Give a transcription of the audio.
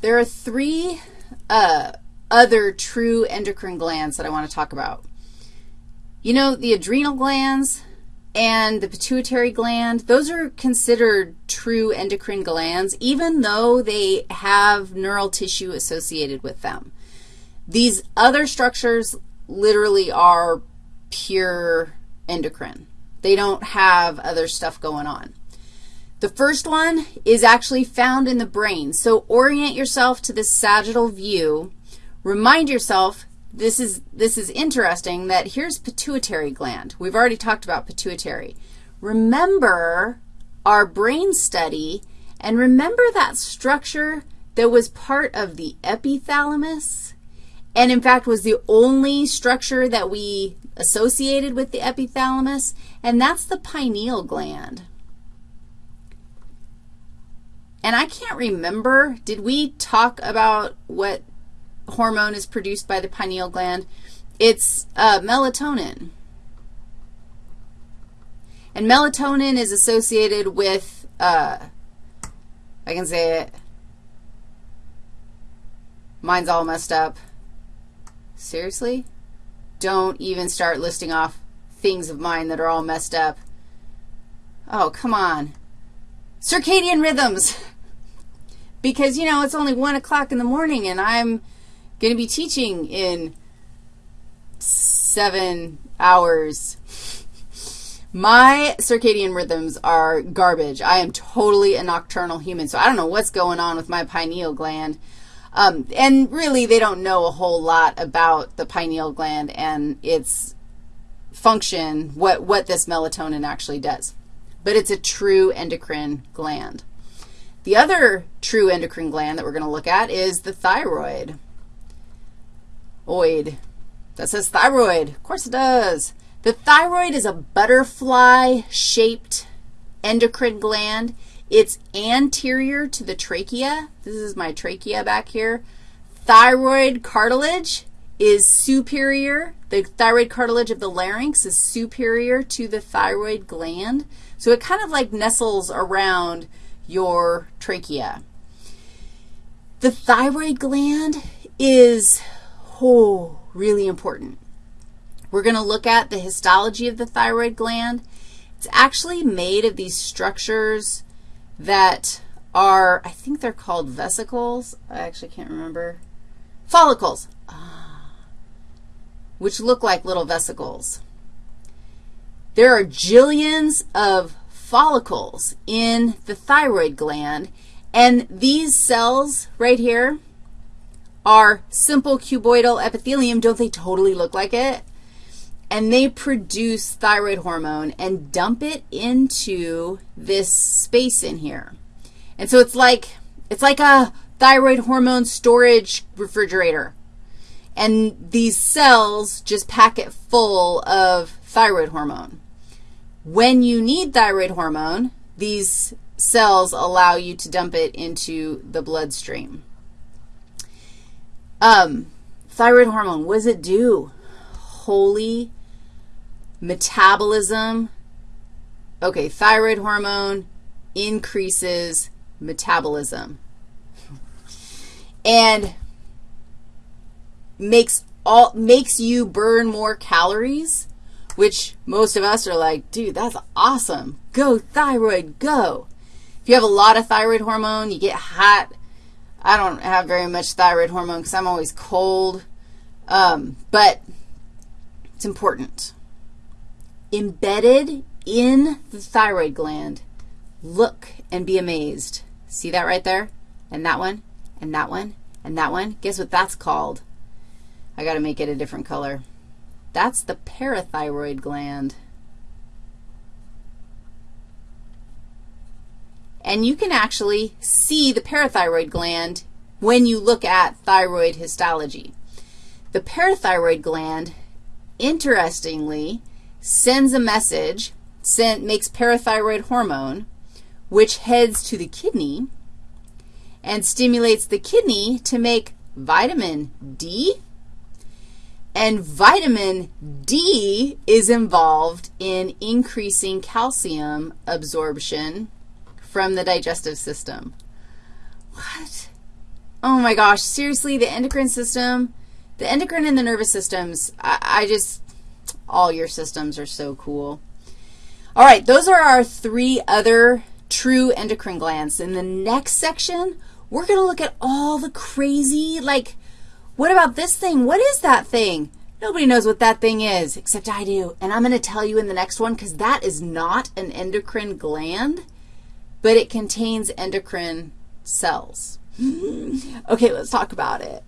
there are three uh, other true endocrine glands that I want to talk about. You know, the adrenal glands and the pituitary gland, those are considered true endocrine glands, even though they have neural tissue associated with them. These other structures literally are pure endocrine. They don't have other stuff going on. The first one is actually found in the brain. So orient yourself to this sagittal view. Remind yourself, this is, this is interesting, that here's pituitary gland. We've already talked about pituitary. Remember our brain study, and remember that structure that was part of the epithalamus, and in fact was the only structure that we associated with the epithalamus, and that's the pineal gland. And I can't remember, did we talk about what hormone is produced by the pineal gland? It's uh, melatonin. And melatonin is associated with, uh, I can say it, mine's all messed up. Seriously? Don't even start listing off things of mine that are all messed up. Oh, come on. Circadian rhythms because, you know, it's only 1 o'clock in the morning and I'm going to be teaching in seven hours. My circadian rhythms are garbage. I am totally a nocturnal human, so I don't know what's going on with my pineal gland. Um, and really, they don't know a whole lot about the pineal gland and its function, what, what this melatonin actually does. But it's a true endocrine gland. The other true endocrine gland that we're going to look at is the thyroid. Oid. That says thyroid. Of course it does. The thyroid is a butterfly-shaped endocrine gland. It's anterior to the trachea. This is my trachea back here. Thyroid cartilage is superior. The thyroid cartilage of the larynx is superior to the thyroid gland. So it kind of like nestles around your trachea. The thyroid gland is, oh, really important. We're going to look at the histology of the thyroid gland. It's actually made of these structures that are, I think they're called vesicles. I actually can't remember. Follicles, ah, which look like little vesicles. There are jillions of follicles in the thyroid gland, and these cells right here are simple cuboidal epithelium. Don't they totally look like it? And they produce thyroid hormone and dump it into this space in here. And so it's like, it's like a thyroid hormone storage refrigerator. And these cells just pack it full of thyroid hormone. When you need thyroid hormone, these cells allow you to dump it into the bloodstream. Um, thyroid hormone, what does it do? Holy metabolism. Okay, thyroid hormone increases metabolism and makes all makes you burn more calories which most of us are like, dude, that's awesome. Go thyroid, go. If you have a lot of thyroid hormone, you get hot. I don't have very much thyroid hormone because I'm always cold, um, but it's important. Embedded in the thyroid gland, look and be amazed. See that right there? And that one, and that one, and that one. Guess what that's called? I got to make it a different color. That's the parathyroid gland. And you can actually see the parathyroid gland when you look at thyroid histology. The parathyroid gland, interestingly, sends a message, send, makes parathyroid hormone, which heads to the kidney and stimulates the kidney to make vitamin D and vitamin D is involved in increasing calcium absorption from the digestive system. What? Oh my gosh, seriously, the endocrine system, the endocrine and the nervous systems, I, I just, all your systems are so cool. All right, those are our three other true endocrine glands. In the next section, we're going to look at all the crazy, like, what about this thing? What is that thing? Nobody knows what that thing is except I do. And I'm going to tell you in the next one because that is not an endocrine gland, but it contains endocrine cells. okay, let's talk about it.